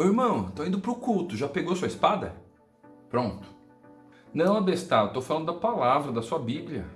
Ô irmão, tô indo pro culto, já pegou sua espada? Pronto. Não, abestado, tô falando da palavra, da sua Bíblia.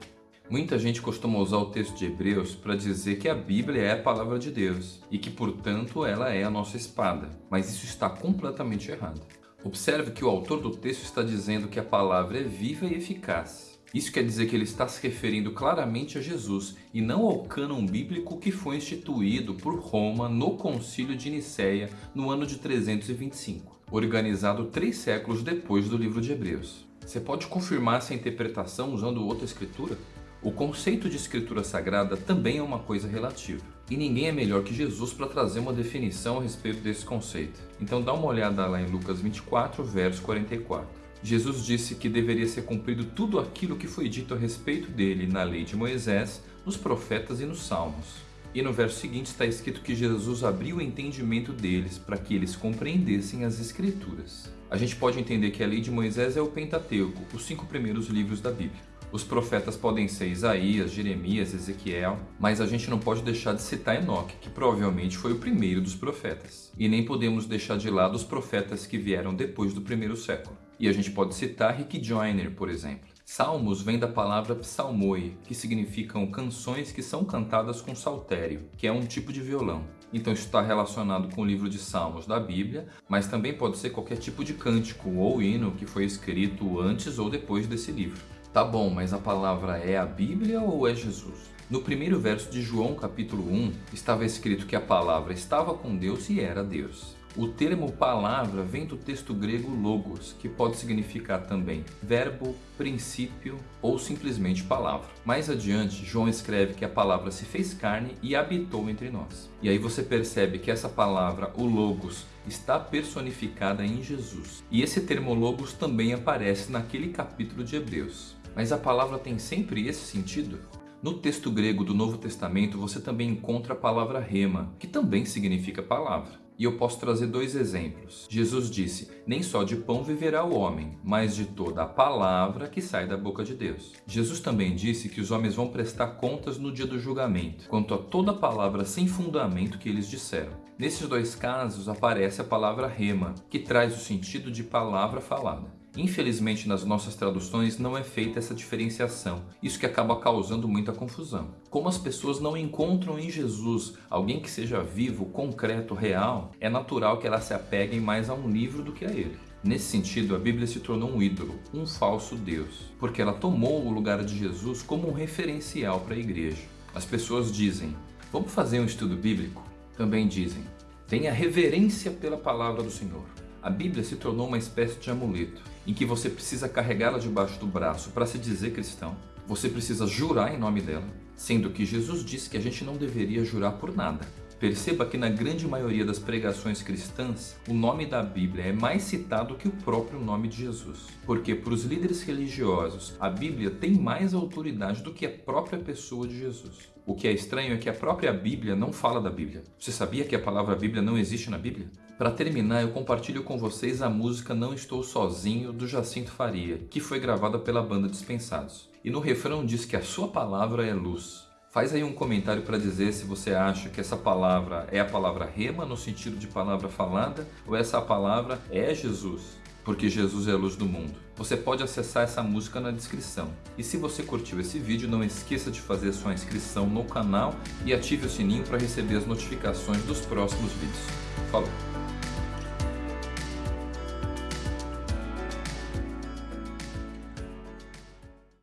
Muita gente costuma usar o texto de Hebreus para dizer que a Bíblia é a palavra de Deus e que, portanto, ela é a nossa espada, mas isso está completamente errado. Observe que o autor do texto está dizendo que a palavra é viva e eficaz. Isso quer dizer que ele está se referindo claramente a Jesus e não ao cânon bíblico que foi instituído por Roma no concílio de Nicéia no ano de 325, organizado três séculos depois do livro de Hebreus. Você pode confirmar essa interpretação usando outra escritura? O conceito de escritura sagrada também é uma coisa relativa. E ninguém é melhor que Jesus para trazer uma definição a respeito desse conceito. Então dá uma olhada lá em Lucas 24, verso 44. Jesus disse que deveria ser cumprido tudo aquilo que foi dito a respeito dele na lei de Moisés, nos profetas e nos salmos. E no verso seguinte está escrito que Jesus abriu o entendimento deles para que eles compreendessem as escrituras. A gente pode entender que a lei de Moisés é o Pentateuco, os cinco primeiros livros da Bíblia. Os profetas podem ser Isaías, Jeremias, Ezequiel, mas a gente não pode deixar de citar Enoque, que provavelmente foi o primeiro dos profetas. E nem podemos deixar de lado os profetas que vieram depois do primeiro século. E a gente pode citar Rick Joyner, por exemplo. Salmos vem da palavra psalmoi, que significam canções que são cantadas com saltério, que é um tipo de violão. Então isso está relacionado com o livro de Salmos da Bíblia, mas também pode ser qualquer tipo de cântico ou hino que foi escrito antes ou depois desse livro. Tá bom, mas a palavra é a Bíblia ou é Jesus? No primeiro verso de João capítulo 1, estava escrito que a palavra estava com Deus e era Deus. O termo palavra vem do texto grego logos, que pode significar também verbo, princípio ou simplesmente palavra. Mais adiante, João escreve que a palavra se fez carne e habitou entre nós. E aí você percebe que essa palavra, o logos, está personificada em Jesus. E esse termo logos também aparece naquele capítulo de Hebreus. Mas a palavra tem sempre esse sentido? No texto grego do Novo Testamento você também encontra a palavra rema, que também significa palavra. E eu posso trazer dois exemplos. Jesus disse, nem só de pão viverá o homem, mas de toda a palavra que sai da boca de Deus. Jesus também disse que os homens vão prestar contas no dia do julgamento, quanto a toda palavra sem fundamento que eles disseram. Nesses dois casos aparece a palavra rema, que traz o sentido de palavra falada. Infelizmente, nas nossas traduções não é feita essa diferenciação, isso que acaba causando muita confusão. Como as pessoas não encontram em Jesus alguém que seja vivo, concreto, real, é natural que elas se apeguem mais a um livro do que a ele. Nesse sentido, a Bíblia se tornou um ídolo, um falso Deus, porque ela tomou o lugar de Jesus como um referencial para a igreja. As pessoas dizem, vamos fazer um estudo bíblico? Também dizem, tenha reverência pela palavra do Senhor. A Bíblia se tornou uma espécie de amuleto, em que você precisa carregá-la debaixo do braço para se dizer cristão. Você precisa jurar em nome dela, sendo que Jesus disse que a gente não deveria jurar por nada. Perceba que na grande maioria das pregações cristãs, o nome da Bíblia é mais citado que o próprio nome de Jesus. Porque para os líderes religiosos, a Bíblia tem mais autoridade do que a própria pessoa de Jesus. O que é estranho é que a própria Bíblia não fala da Bíblia. Você sabia que a palavra Bíblia não existe na Bíblia? Para terminar, eu compartilho com vocês a música Não Estou Sozinho, do Jacinto Faria, que foi gravada pela banda Dispensados. E no refrão diz que a sua palavra é luz. Faz aí um comentário para dizer se você acha que essa palavra é a palavra rema, no sentido de palavra falada, ou essa palavra é Jesus porque Jesus é a luz do mundo. Você pode acessar essa música na descrição. E se você curtiu esse vídeo, não esqueça de fazer sua inscrição no canal e ative o sininho para receber as notificações dos próximos vídeos. Falou!